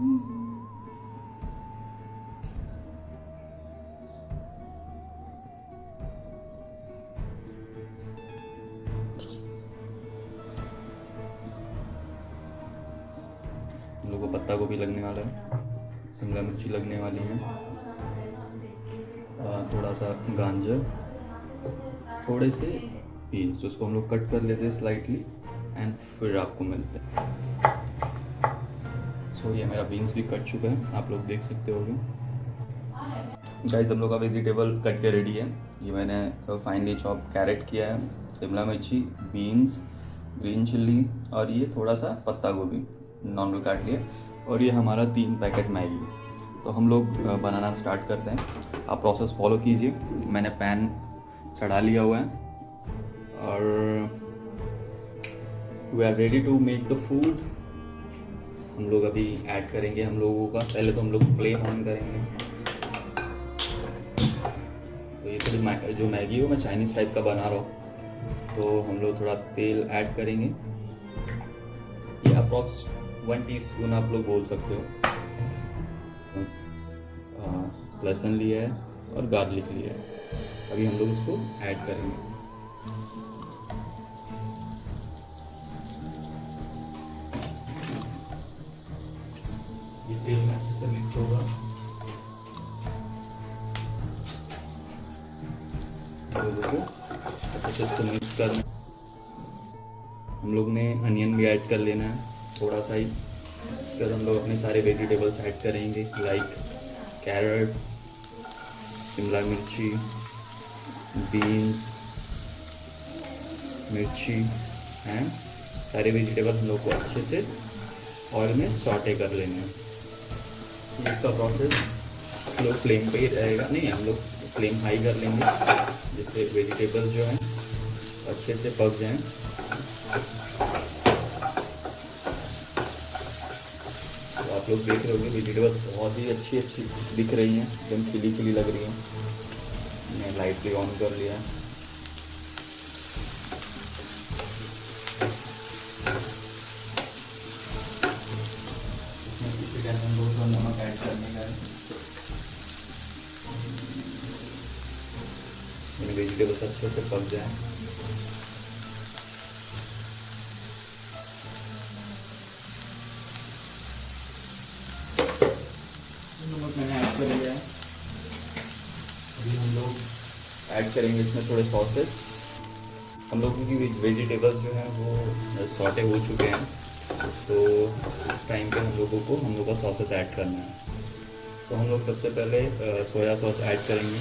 लोग को पत्ता गोभी लगने वाला है। शिमला मिर्ची लगने वाली है। थोड़ा सा गांजर। थोड़े से पीस उसको हम लोग कट कर लेते हैं स्लाइटली एंड फिर आपको मिलते हैं। सो ये मेरा बीन्स भी कट चुका है। आप लोग देख सकते हो गाइस हम लोग का वेजिटेबल कट के रेडी है। ये मैंने फाइनली चॉप कैरेट किया है। शिमला मिर्ची बीन्स ग्रीन चिल्ली और ये थोड़ा सा पत्ता गोभी नॉर्मल काट लिया और ये हमारा तीन पैकेट मैगी तो हम लोग बनाना स्टार्ट करते हैं। आप प्रोसेस फॉलो कीजिए। मैंने पैन चढ़ा लिया हुआ है। और we are ready to make the food हम लोग अभी ऐड करेंगे हम लोगों का। पहले तो हम लोग फ्लेम ऑन करेंगे। तो ये थोड़ी मै, जो मैगी हो मैं चाइनीज़ टाइप का बना रहा हूँ। तो हम लोग थोड़ा तेल ऐड करेंगे। ये अप्रॉक्स वन टी स्पून आप लोग बोल सकते हो। लहसुन लिया है और गार्लिक लिया है। अभी हम लोग इसको ऐड करेंगे। से मिक्स करना हम लोग ने अनियन भी ऐड कर लेना है। थोड़ा सा ही। उसके बाद हम लोग अपने सारे वेजिटेबल्स ऐड करेंगे लाइक कैरेट शिमला मिर्ची बीन्स मिर्ची, हैं? सारे वेजिटेबल हम लोग को अच्छे से ऑयल में सॉटे कर लेने हैं। इसका प्रोसेस लोग फ्लेम पे ही रहेगा। नहीं, हम लोग फ्लेम हाई कर लेंगे, जिससे वेजिटेबल्स जो हैं अच्छे से पक जाएँ। तो आप लोग देख रहे होंगे वेजिटेबल्स बहुत ही अच्छी अच्छी दिख रही हैं, एकदम खिली खिली लग रही हैं। मैंने लाइटली ऑन कर लिया। है वेजिटेबल्स अच्छे से पक जाए। ऐड करेंगे इसमें थोड़े सॉसेस हम लोगों की वेजिटेबल्स जो हैं वो सॉटे हो चुके हैं। तो इस टाइम पे हम लोगों को, हम लोग का सॉसेस ऐड करना है। तो हम लोग सबसे पहले सोया सॉस ऐड करेंगे।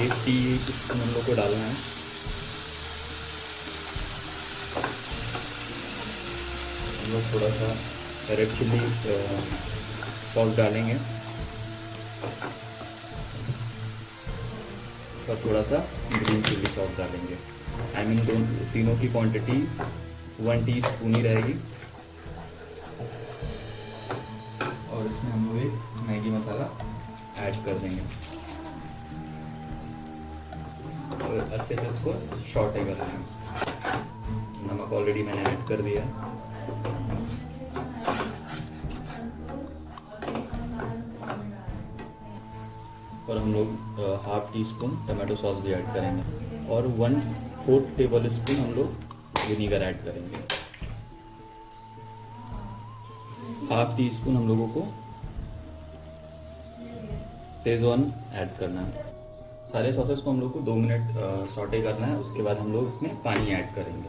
ये टी स्पून हम लोग को डालना है। हम लोग थोड़ा सा रेड चिल्ली सॉस डालेंगे। और थोड़ा सा ग्रीन चिल्ली सॉस डालेंगे। आई मीन दोनों तीनों की क्वांटिटी वन टी स्पून ही रहेगी। और इसमें हम लोग एक मैगी ऐड कर देंगे और अच्छे से इसको शॉर्टे कर लेंगे नमक ऑलरेडी मैंने ऐड कर दिया। और हम लोग half teaspoon tomato sauce भी ऐड करेंगे। और वन फोर्थ टेबल स्पून हम लोग विनीगर ऐड करेंगे। हाफ़ टी स्पून हम लोगों को सेजवान ऐड करना है। सारे सॉसेस को हम लोग को दो मिनट सॉटे करना है, उसके बाद हम लोग इसमें पानी ऐड करेंगे।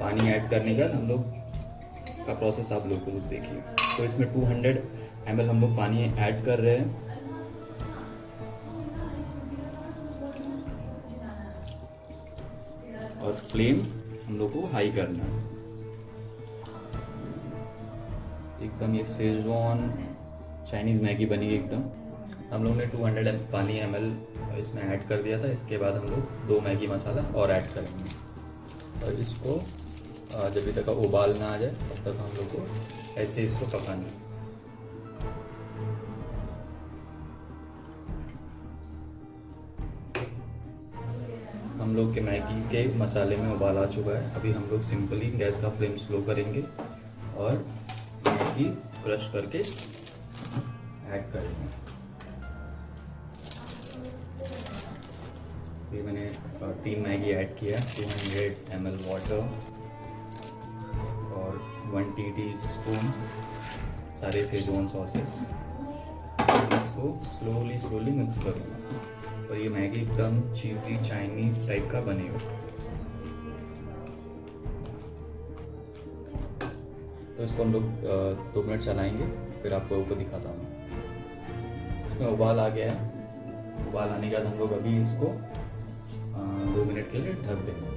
पानी ऐड करने के बाद हम लोग का प्रोसेस आप लोग को देखिए। तो इसमें 200 हंड्रेड हम लोग पानी ऐड कर रहे हैं। और फ्लेम हम लोग को हाई करना है। एकदम ये सेजवान चाइनीज़ मैगी बनी एकदम। हम लोग ने 200 हंड्रेड पानी एम इसमें ऐड कर दिया था, इसके बाद हम लोग दो मैगी मसाला और ऐड करेंगे। और इसको जब तक उबाल ना आ जाए, तब तक हम लोग को ऐसे इसको पकाना है। हम लोग के मैगी के मसाले में उबाल आ चुका है। अभी हम लोग सिंपली गैस का फ्लेम स्लो करेंगे और मैगी क्रश करके ऐड करेंगे। ये मैंने तीन मैगी ऐड किया two hundred M L water और वन टी टी स्पून सारे सेजोन सॉसेस इसको स्लोली स्लोली मिक्स करूँगा। और ये मैगी एकदम चीज़ी चाइनीज़ टाइप का बनेगा तो इसको हम लोग दो मिनट चलाएँगे, फिर आप लोगों को दिखाता हूँ। इसमें उबाल आ गया है। उबाल आने के बाद हम लोग अभी इसको के लिए ढक देंगे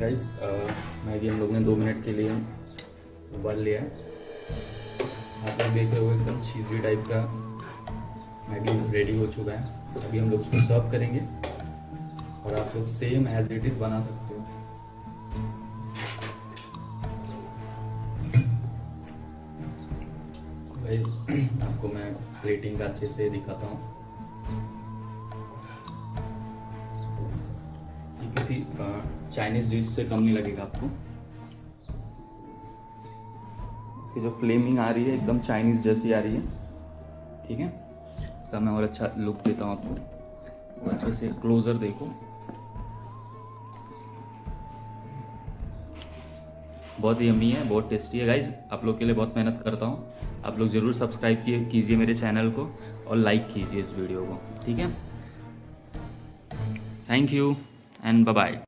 गाइस मैगी हम लोग ने दो मिनट के लिए उबाल लिया आप लोग देख रहे हो एकदम चीज़ी टाइप का मैगी रेडी हो चुका है। अभी हम लोग उसको सर्व करेंगे और आप लोग सेम एज इट इज़ बना सकते हो। आपको मैं प्लेटिंग अच्छे से दिखाता हूँ। चाइनीज़ डिश से कम नहीं लगेगा आपको। इसकी जो फ्लेमिंग आ रही है, एकदम चाइनीज़ जैसी आ रही है। ठीक है? इसका मैं और अच्छा लुक देता हूँ आपको। अच्छे से क्लोजर देखो। बहुत ही यमी है, बहुत टेस्टी है। गाइज़ आप लोग के लिए बहुत मेहनत करता हूँ। आप लोग ज़रूर सब्सक्राइब कीजिए मेरे चैनल को और लाइक कीजिए इस वीडियो को। ठीक है? Thank you and bye bye